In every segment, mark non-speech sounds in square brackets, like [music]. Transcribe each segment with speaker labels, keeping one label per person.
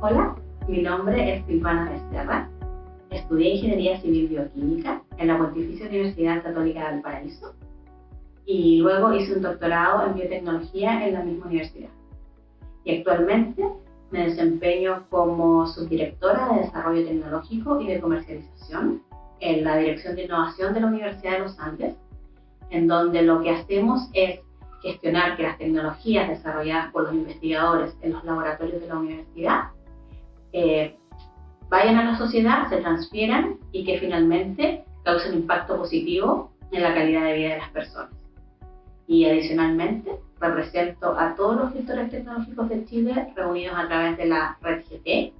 Speaker 1: Hola, mi nombre es Silvana Becerra. Estudié Ingeniería Civil Bioquímica en la Pontificia Universidad Católica del Paraíso y luego hice un doctorado en biotecnología en la misma universidad. Y actualmente me desempeño como subdirectora de Desarrollo Tecnológico y de Comercialización en la Dirección de Innovación de la Universidad de los Andes, en donde lo que hacemos es gestionar que las tecnologías desarrolladas por los investigadores en los laboratorios de la universidad eh, vayan a la sociedad, se transfieran y que finalmente causen impacto positivo en la calidad de vida de las personas. Y adicionalmente, represento a todos los gestores tecnológicos de Chile reunidos a través de la red GT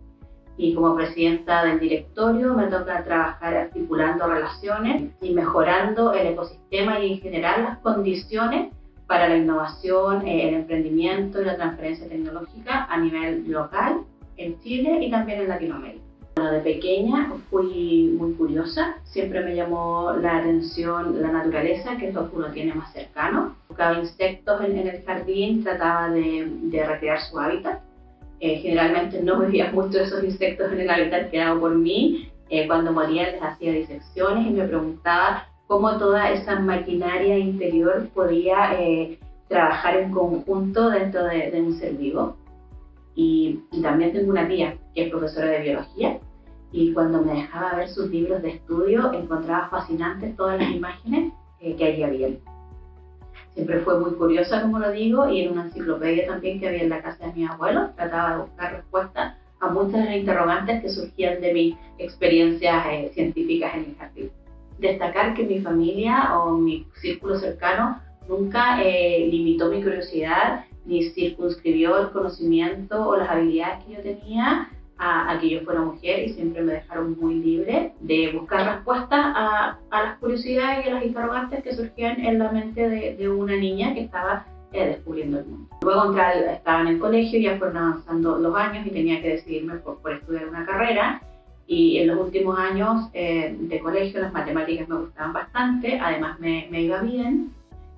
Speaker 1: y como presidenta del directorio me toca trabajar articulando relaciones y mejorando el ecosistema y en general las condiciones para la innovación, el emprendimiento y la transferencia tecnológica a nivel local en Chile y también en Latinoamérica. de pequeña fui muy curiosa, siempre me llamó la atención la naturaleza, que es lo que uno tiene más cercano. Buscaba insectos en, el jardín, trataba de, de recrear su hábitat. Eh, generalmente no veía mucho esos insectos en el hábitat creado por mí. Eh, cuando morían les hacía disecciones y me preguntaba cómo toda esa maquinaria interior podía eh, trabajar en conjunto dentro de, de un ser vivo. Y, también tengo una tía que es profesora de biología y cuando me dejaba ver sus libros de estudio encontraba fascinantes todas las imágenes eh, que allí había. Siempre fue muy curiosa, como lo digo, y en una enciclopedia también que había en la casa de mis abuelos trataba de buscar respuestas a muchas interrogantes que surgían de mis experiencias eh, científicas en el jardín. Destacar que mi familia o mi círculo cercano nunca eh, limitó mi curiosidad ni circunscribió el conocimiento o las habilidades que yo tenía a, que yo fuera mujer y siempre me dejaron muy libre de buscar respuestas a, las curiosidades y a las interrogantes que surgían en la mente de, una niña que estaba eh, descubriendo el mundo. Luego entré, estaba en el colegio, ya fueron avanzando los años y tenía que decidirme por, estudiar una carrera y en los últimos años eh, de colegio las matemáticas me gustaban bastante, además me, me iba bien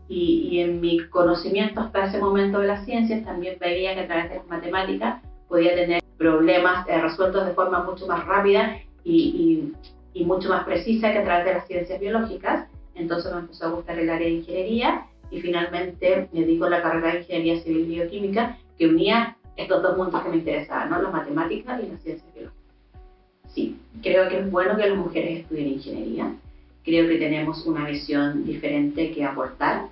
Speaker 1: y, en mi conocimiento hasta ese momento de las ciencias también veía que a través de las matemáticas podía tener problemas eh, resueltos de forma mucho más rápida y, y, mucho más precisa que a través de las ciencias biológicas. Entonces me empezó a gustar el área de ingeniería y finalmente me dedico a la carrera de Ingeniería Civil y Bioquímica que unía estos dos mundos que me interesaban, ¿no? las matemáticas y las ciencias biológicas. Sí, creo que es bueno que las mujeres estudien ingeniería. Creo que tenemos una visión diferente que aportar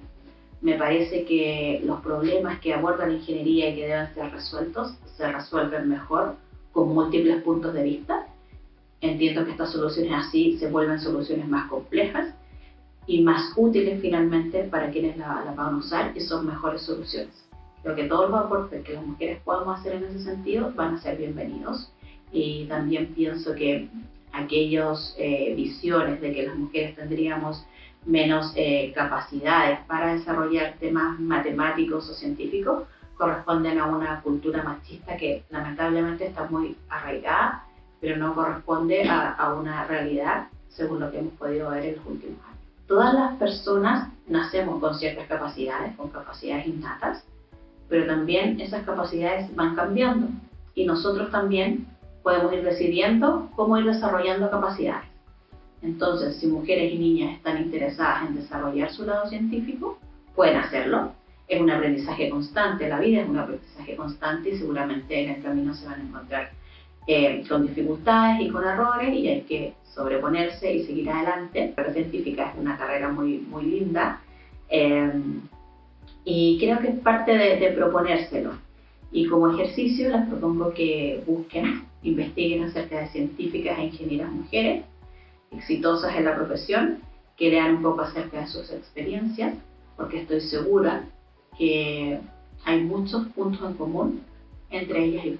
Speaker 1: me parece que los problemas que aborda la ingeniería y que deben ser resueltos se resuelven mejor con múltiples puntos de vista. Entiendo que estas soluciones así se vuelven soluciones más complejas y más útiles finalmente para quienes la, van a usar y son mejores soluciones. Creo que todos los aportes que las mujeres podamos hacer en ese sentido van a ser bienvenidos y también pienso que aquellas eh, visiones de que las mujeres tendríamos menos eh, capacidades para desarrollar temas matemáticos o científicos corresponden a una cultura machista que lamentablemente está muy arraigada, pero no corresponde a, una realidad según lo que hemos podido ver en los últimos años. Todas las personas nacemos con ciertas capacidades, con capacidades innatas, pero también esas capacidades van cambiando y nosotros también podemos ir decidiendo cómo ir desarrollando capacidades. Entonces, si mujeres y niñas están interesadas en desarrollar su lado científico, pueden hacerlo. Es un aprendizaje constante, la vida es un aprendizaje constante y seguramente en el camino se van a encontrar eh, con dificultades y con errores y hay que sobreponerse y seguir adelante. La científica es una carrera muy, muy linda eh, y creo que es parte de, de proponérselo. Y como ejercicio les propongo que busquen, [laughs] investiguen acerca de científicas e ingenieras mujeres exitosas en la profesión, que lean un poco acerca de sus experiencias, porque estoy segura que hay muchos puntos en común entre ellas